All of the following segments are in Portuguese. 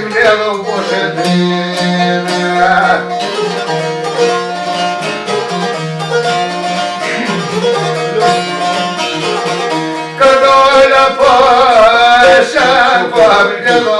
Ой, белу боже дыра. Когда я пошел, победила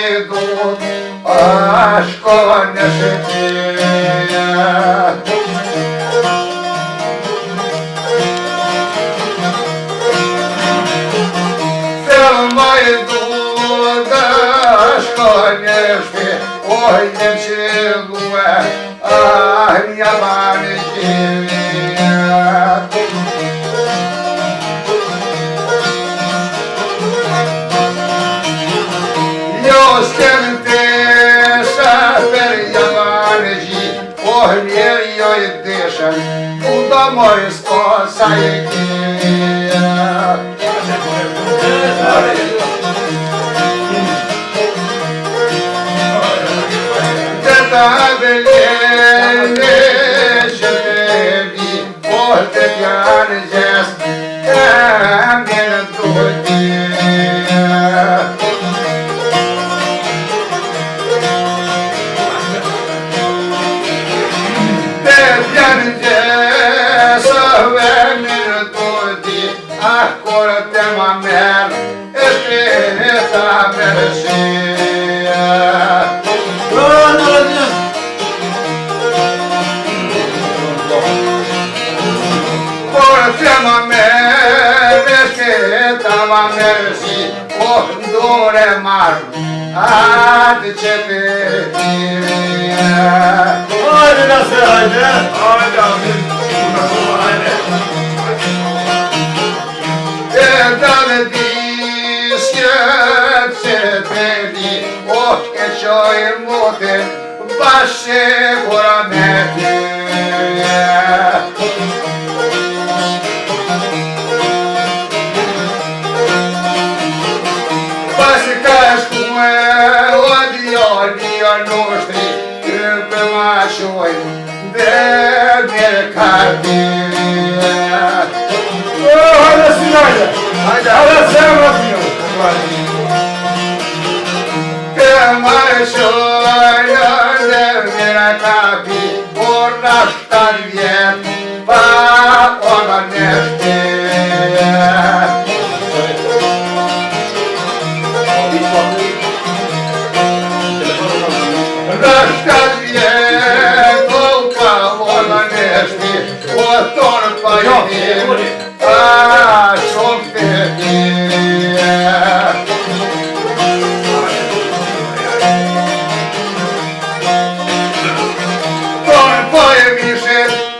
йдуть аж конешки. Все майдуть аж конешки, ой, не Eu esquentei-se, perjamane, ornei e deixa, o amor escoça e mersi kondure mar ad çepeti Haydi nasıl haydi? Haydi abi. porque já e morrer vai seguramente. Vai se casar com o de ódio nostri que eu acho é de mercado. Olha a cidade, olha a cidade, olha a cidade. πάει στο αλλιόν δεν είναι αγάπη,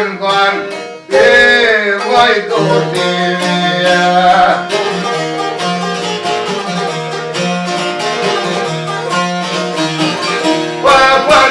con con e vai gotia qua quan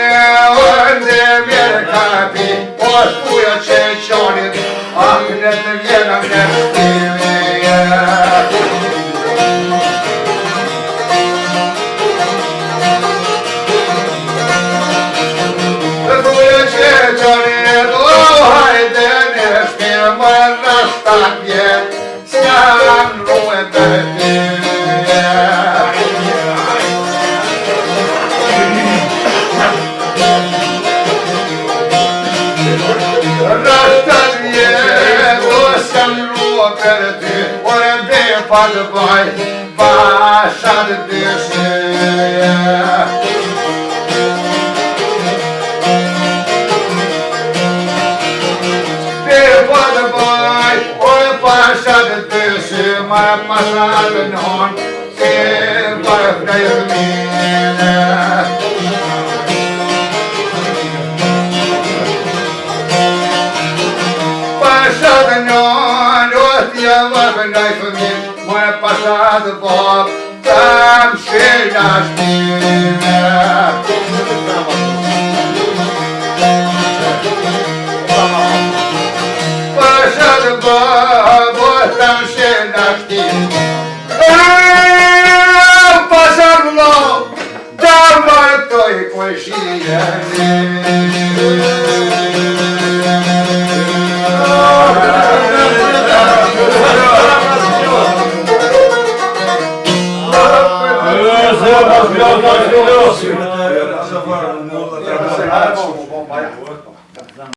подбой Паша дышит my mother and on Save my prayer Pasha the non, what the love and life Pasza dwór, tam się